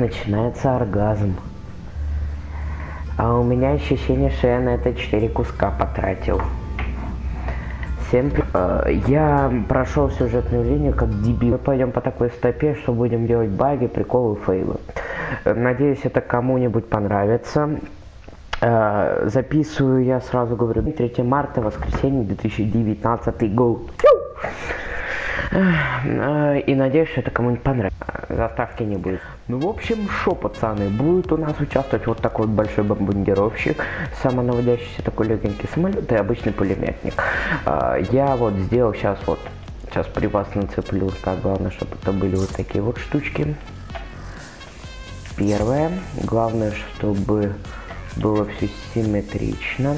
начинается оргазм. А у меня ощущение, что я на это 4 куска потратил. Всем э, Я прошел сюжетную линию как дебил. Мы пойдем по такой стопе, что будем делать баги, приколы, фейлы. Э, Надеюсь, это кому-нибудь понравится. Э, Записываю я сразу говорю 3 марта, воскресенье 2019 год. И надеюсь, что это кому-нибудь понравится. Заставки не будет. Ну, в общем, шо, пацаны, будет у нас участвовать вот такой вот большой бомбардировщик, самонаводящийся такой легенький самолет и обычный пулеметник. А, Я вот сделал сейчас вот, сейчас при вас нацеплю, так, главное, чтобы это были вот такие вот штучки. Первое, главное, чтобы было все симметрично.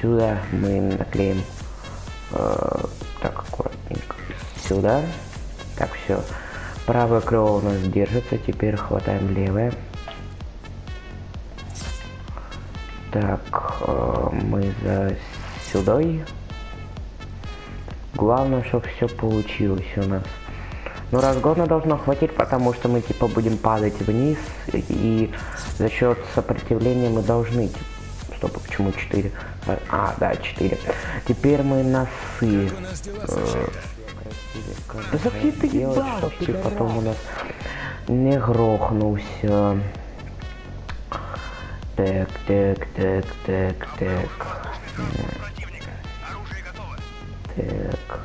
Сюда мы наклеим так аккуратненько сюда. Так, все. Правое крыло у нас держится, теперь хватаем левое. Так, э, мы за сюдой. Главное, чтобы все получилось у нас. Ну, разгона должно хватить, потому что мы, типа, будем падать вниз, и за счет сопротивления мы должны, типа, стоп, а почему 4? А, да, 4. Теперь мы носы. э, да какие ты ебал, чтоб ты потом у нас не грохнулся. Так, так, так, так, так. Так.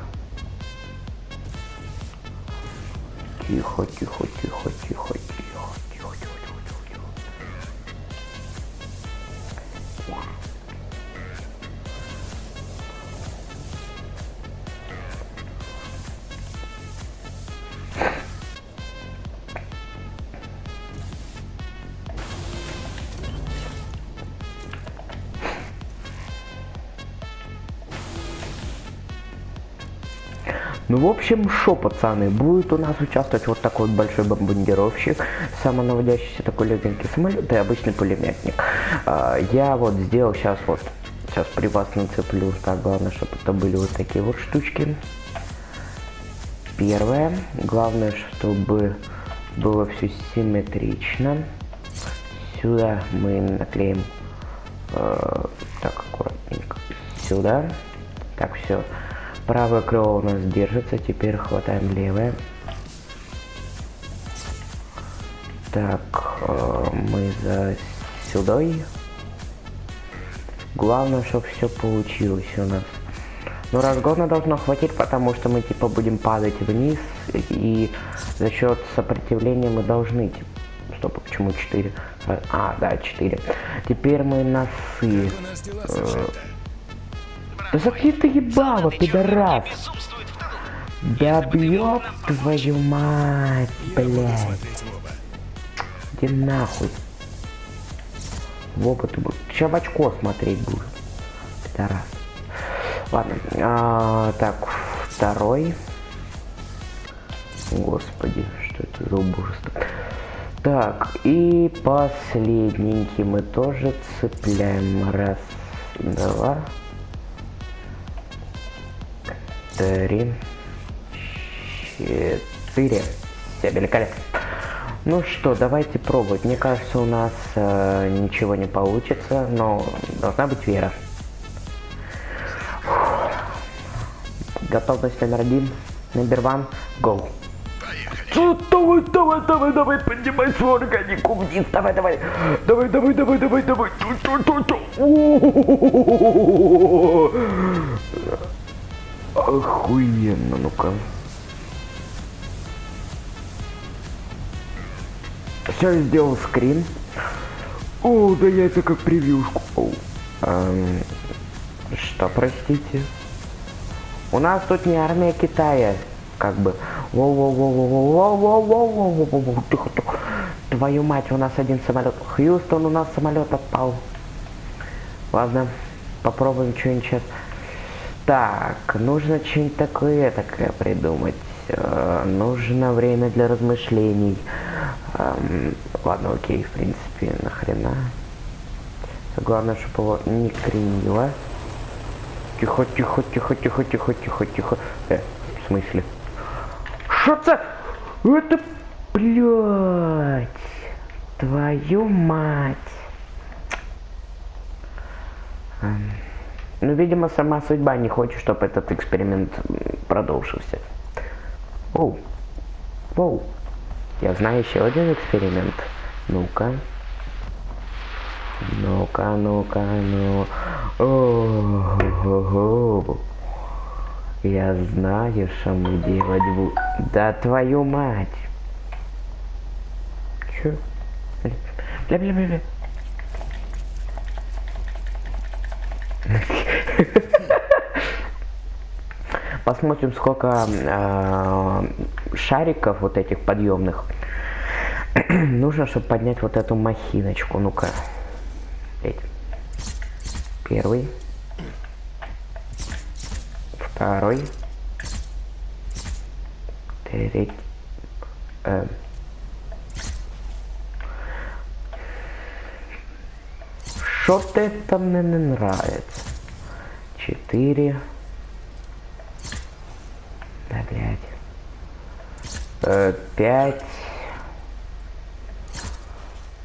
Тихо, тихо, тихо, Ну, в общем, шо, пацаны, будет у нас участвовать вот такой большой бомбардировщик, самонаводящийся такой легенький самолет и обычный пулеметник. А, Я вот сделал сейчас вот, сейчас при вас нацеплю, так, главное, чтобы это были вот такие вот штучки. Первое, главное, чтобы было все симметрично. Сюда мы наклеим э, так аккуратненько сюда. Так, все. Правое крыло у нас держится, теперь хватаем левое. Так, э, мы за сюдой. Главное, чтобы все получилось у нас. Ну, разгона должно хватить, потому что мы, типа, будем падать вниз, и за счет сопротивления мы должны, типа, стоп, почему 4? А, да, 4. Теперь мы носы. э, да закрой ты ебало, пидорас! Да бьёб твою мать, блядь! Иди нахуй! В ты будешь. Сейчас в очко смотреть будешь. Пидорас. Ладно, а, так, второй. Господи, что это за убожество. Так, и последненький мы тоже цепляем. Раз, два, три, четыре. Все, великолепно. Ну что, давайте пробовать. Мне кажется, у нас э, ничего не получится, но должна быть вера. Готовность номер один. Номер one. Go. Давай, давай, давай, давай, поднимай свой органик вниз, давай, давай, давай, давай, давай, давай, давай, Ту, ту, ту, ту. Охуенно, ну-ка. Все, сделал скрин. О, да я это как превьюшку. Эм, что, простите? У нас тут не армия Китая, как бы. Тихо, тихо. Твою мать, у нас один самолет. Хьюстон, у нас самолет отпал. Ладно, попробуем что-нибудь сейчас. Так, нужно что-нибудь такое такое придумать. Э, нужно время для размышлений. Эм, ладно, окей, в принципе, нахрена. Главное, чтобы его не кренило. Тихо, тихо, тихо, тихо, тихо, тихо, тихо. Э, в смысле? Это? Это, блядь. Твою мать. Эм, Ну, видимо, сама судьба не хочет, чтобы этот эксперимент продолжился. Оу. Воу. Я знаю еще один эксперимент. Ну-ка. Ну-ка, ну-ка, ну. О-хо-хо. Я знаю, что мы делать будем. Да твою мать. Чё? Бля-бля-бля-бля. Посмотрим, сколько э, шариков вот этих подъемных нужно, чтобы поднять вот эту махиночку. Ну-ка. Первый. Второй. Третий. Э. Что-то это мне не нравится. Четыре. Да, блядь. Э, пять.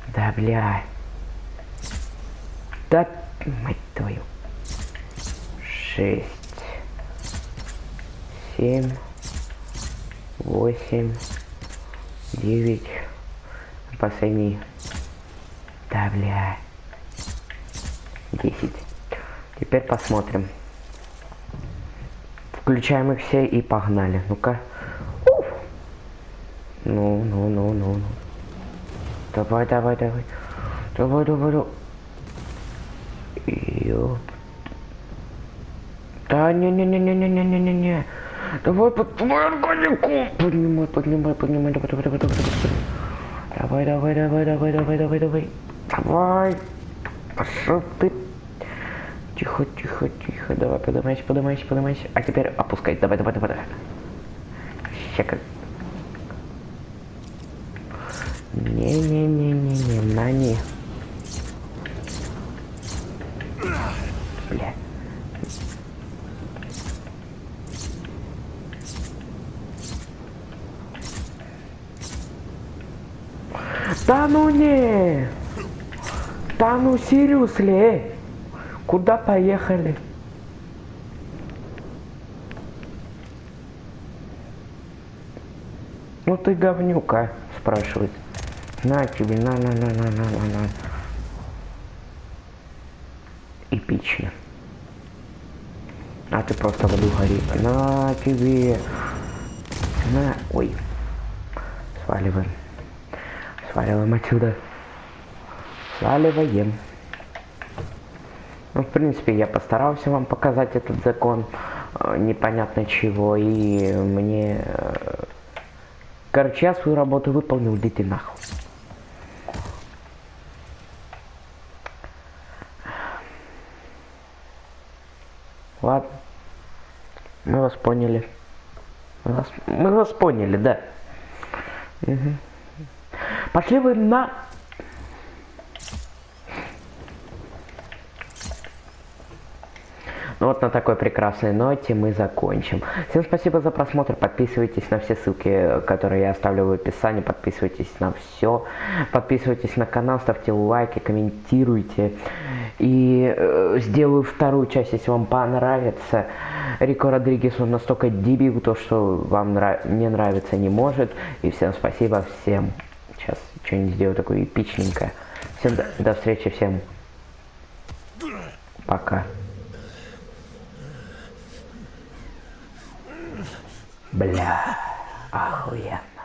Да, блядь. Да, мать твою. Шесть. Семь. Восемь. Девять. Последний. Да, блядь. Десять. Теперь посмотрим. Включаем их все и погнали. Ну-ка. Ну, ну, ну, ну, ну. Давай, давай, давай. Давай, давай, давай. Ёп. Да не-не-не-не-не-не-не-не. Давай под твою органику. Поднимай, поднимай, поднимай. Давай, давай, давай, давай, давай. Давай, давай, давай, давай, давай, давай, давай. Давай. Пошел ты. Тихо, тихо, тихо. Давай, поднимайся, поднимайся, поднимайся. А теперь опускай. Давай, давай, давай, давай. Ща как. Не-не-не-не-не, на не. Бля. Да ну не! Да ну серьезно? Куда поехали? Ну ты говнюка, спрашивает. На тебе, на, на, на, на, на, на, на. Эпично. А ты просто в аду. На тебе. На. Ой. Сваливаем. Сваливаем отсюда. Сваливаем. Ну, в принципе, я постарался вам показать этот закон э, непонятно чего, и мне... э, Короче, я свою работу выполнил, идите нахуй. Ладно. Мы вас поняли. Мы вас, мы вас поняли, да. Мгм. Пошли вы на... Ну вот на такой прекрасной ноте мы закончим. Всем спасибо за просмотр. Подписывайтесь на все ссылки, которые я оставлю в описании. Подписывайтесь на все. Подписывайтесь на канал, ставьте лайки, комментируйте. И э, сделаю вторую часть, если вам понравится. Рико Родригес, он настолько дебил, то, что вам нрав... не нравится, не может. И всем спасибо, всем. Сейчас что-нибудь сделаю такое эпичненькое. Всем до, до встречи, всем пока. Бля, охуенно.